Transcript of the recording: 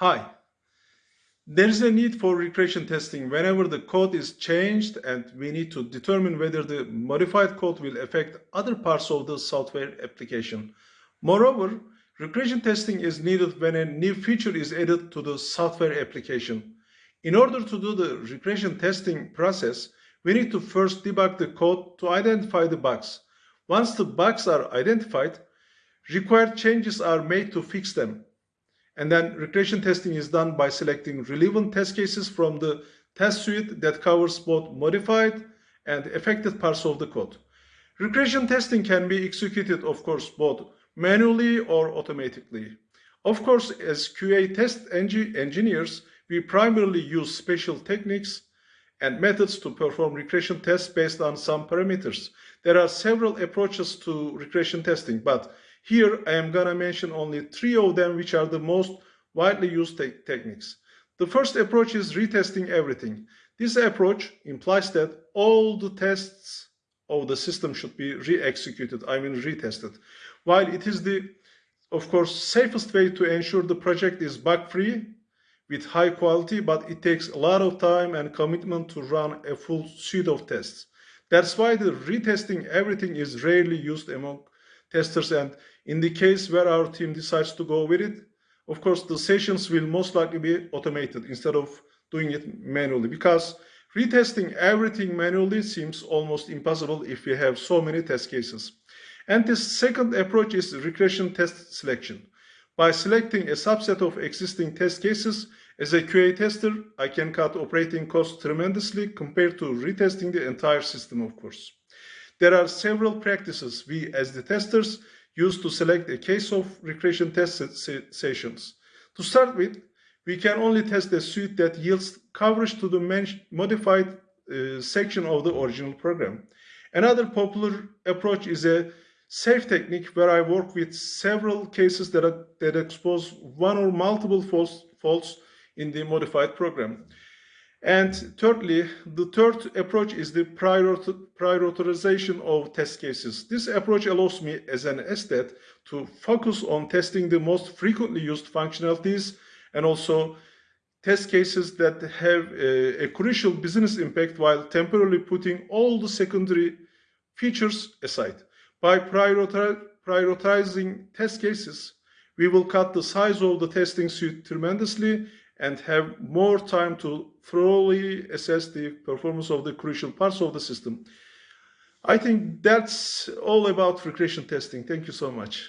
Hi. There is a need for regression testing whenever the code is changed and we need to determine whether the modified code will affect other parts of the software application. Moreover, regression testing is needed when a new feature is added to the software application. In order to do the regression testing process, we need to first debug the code to identify the bugs. Once the bugs are identified, required changes are made to fix them. And then regression testing is done by selecting relevant test cases from the test suite that covers both modified and affected parts of the code. Regression testing can be executed, of course, both manually or automatically. Of course, as QA test engineers, we primarily use special techniques and methods to perform regression tests based on some parameters. There are several approaches to regression testing, but here I am gonna mention only three of them which are the most widely used te techniques. The first approach is retesting everything. This approach implies that all the tests of the system should be re-executed, I mean retested. While it is the, of course, safest way to ensure the project is bug-free with high quality, but it takes a lot of time and commitment to run a full suite of tests. That's why the retesting everything is rarely used among testers and in the case where our team decides to go with it, of course, the sessions will most likely be automated instead of doing it manually because retesting everything manually seems almost impossible if we have so many test cases. And the second approach is regression test selection. By selecting a subset of existing test cases, as a QA tester, I can cut operating costs tremendously compared to retesting the entire system, of course. There are several practices we, as the testers, use to select a case of regression test sessions. To start with, we can only test a suite that yields coverage to the modified uh, section of the original program. Another popular approach is a safe technique where I work with several cases that, are, that expose one or multiple faults in the modified program. And thirdly, the third approach is the prior, prioritization of test cases. This approach allows me as an SDET to focus on testing the most frequently used functionalities and also test cases that have a, a crucial business impact while temporarily putting all the secondary features aside. By prioritizing test cases, we will cut the size of the testing suite tremendously and have more time to thoroughly assess the performance of the crucial parts of the system. I think that's all about regression testing. Thank you so much.